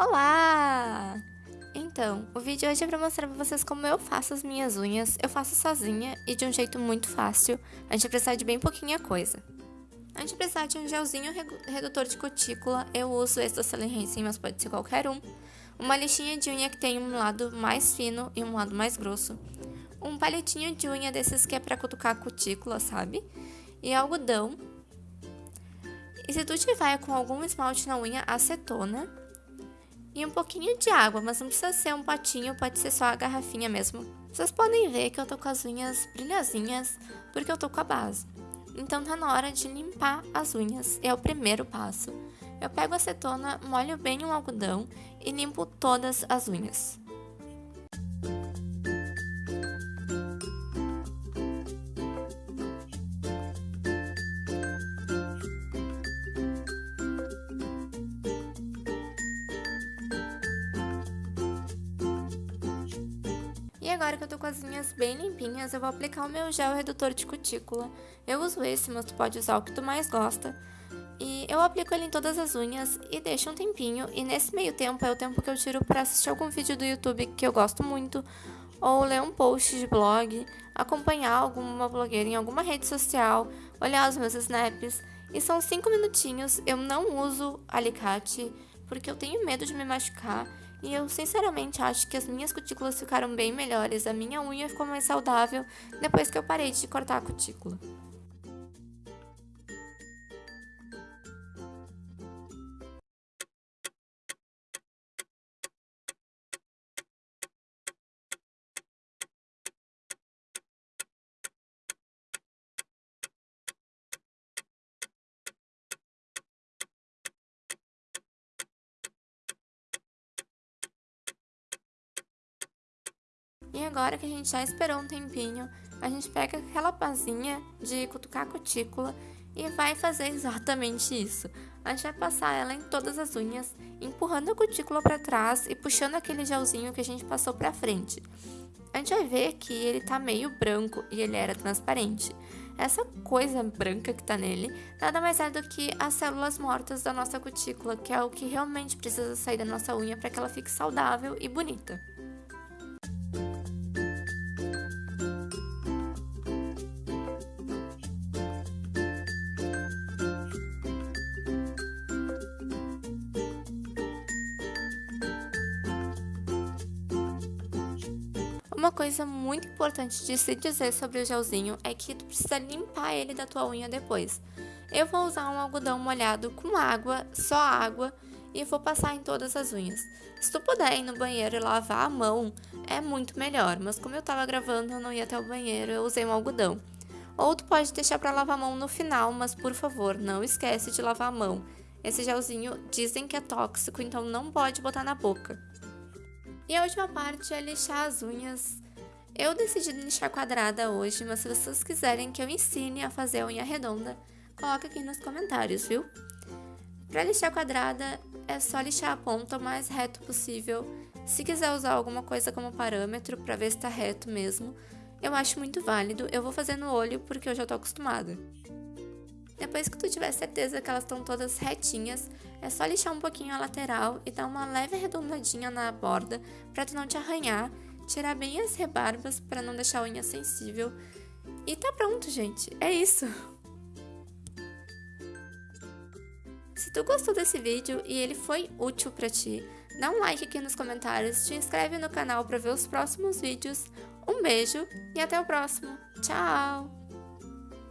Olá! Então, o vídeo hoje é para mostrar para vocês como eu faço as minhas unhas. Eu faço sozinha e de um jeito muito fácil. A gente vai precisar de bem pouquinha coisa. A gente precisar de um gelzinho redutor de cutícula. Eu uso esse da Hansen, mas pode ser qualquer um. Uma lixinha de unha que tem um lado mais fino e um lado mais grosso. Um palitinho de unha desses que é para cutucar a cutícula, sabe? E algodão. E se tu tiver com algum esmalte na unha, acetona e um pouquinho de água, mas não precisa ser um potinho, pode ser só a garrafinha mesmo. Vocês podem ver que eu tô com as unhas brilhosinhas, porque eu tô com a base. Então tá na hora de limpar as unhas, é o primeiro passo. Eu pego a acetona, molho bem um algodão e limpo todas as unhas. E agora que eu tô com as unhas bem limpinhas, eu vou aplicar o meu gel redutor de cutícula. Eu uso esse, mas tu pode usar o que tu mais gosta. E eu aplico ele em todas as unhas e deixo um tempinho. E nesse meio tempo é o tempo que eu tiro para assistir algum vídeo do YouTube que eu gosto muito. Ou ler um post de blog, acompanhar alguma blogueira em alguma rede social, olhar os meus snaps. E são 5 minutinhos, eu não uso alicate, porque eu tenho medo de me machucar. E eu sinceramente acho que as minhas cutículas ficaram bem melhores, a minha unha ficou mais saudável depois que eu parei de cortar a cutícula. E agora que a gente já esperou um tempinho, a gente pega aquela pazinha de cutucar cutícula e vai fazer exatamente isso. A gente vai passar ela em todas as unhas, empurrando a cutícula para trás e puxando aquele gelzinho que a gente passou para frente. A gente vai ver que ele tá meio branco e ele era transparente. Essa coisa branca que tá nele nada mais é do que as células mortas da nossa cutícula, que é o que realmente precisa sair da nossa unha para que ela fique saudável e bonita. Uma coisa muito importante de se dizer sobre o gelzinho é que tu precisa limpar ele da tua unha depois. Eu vou usar um algodão molhado com água, só água, e vou passar em todas as unhas. Se tu puder ir no banheiro e lavar a mão, é muito melhor, mas como eu tava gravando, eu não ia até o banheiro, eu usei um algodão. Ou tu pode deixar para lavar a mão no final, mas por favor, não esquece de lavar a mão. Esse gelzinho dizem que é tóxico, então não pode botar na boca. E a última parte é lixar as unhas. Eu decidi lixar quadrada hoje, mas se vocês quiserem que eu ensine a fazer a unha redonda, coloca aqui nos comentários, viu? Para lixar quadrada, é só lixar a ponta o mais reto possível. Se quiser usar alguma coisa como parâmetro para ver se está reto mesmo, eu acho muito válido. Eu vou fazer no olho porque eu já tô acostumada. Depois que tu tiver certeza que elas estão todas retinhas, é só lixar um pouquinho a lateral e dar uma leve arredondadinha na borda para tu não te arranhar, tirar bem as rebarbas para não deixar a unha sensível. E tá pronto, gente. É isso. Se tu gostou desse vídeo e ele foi útil para ti, dá um like aqui nos comentários, te inscreve no canal para ver os próximos vídeos. Um beijo e até o próximo. Tchau!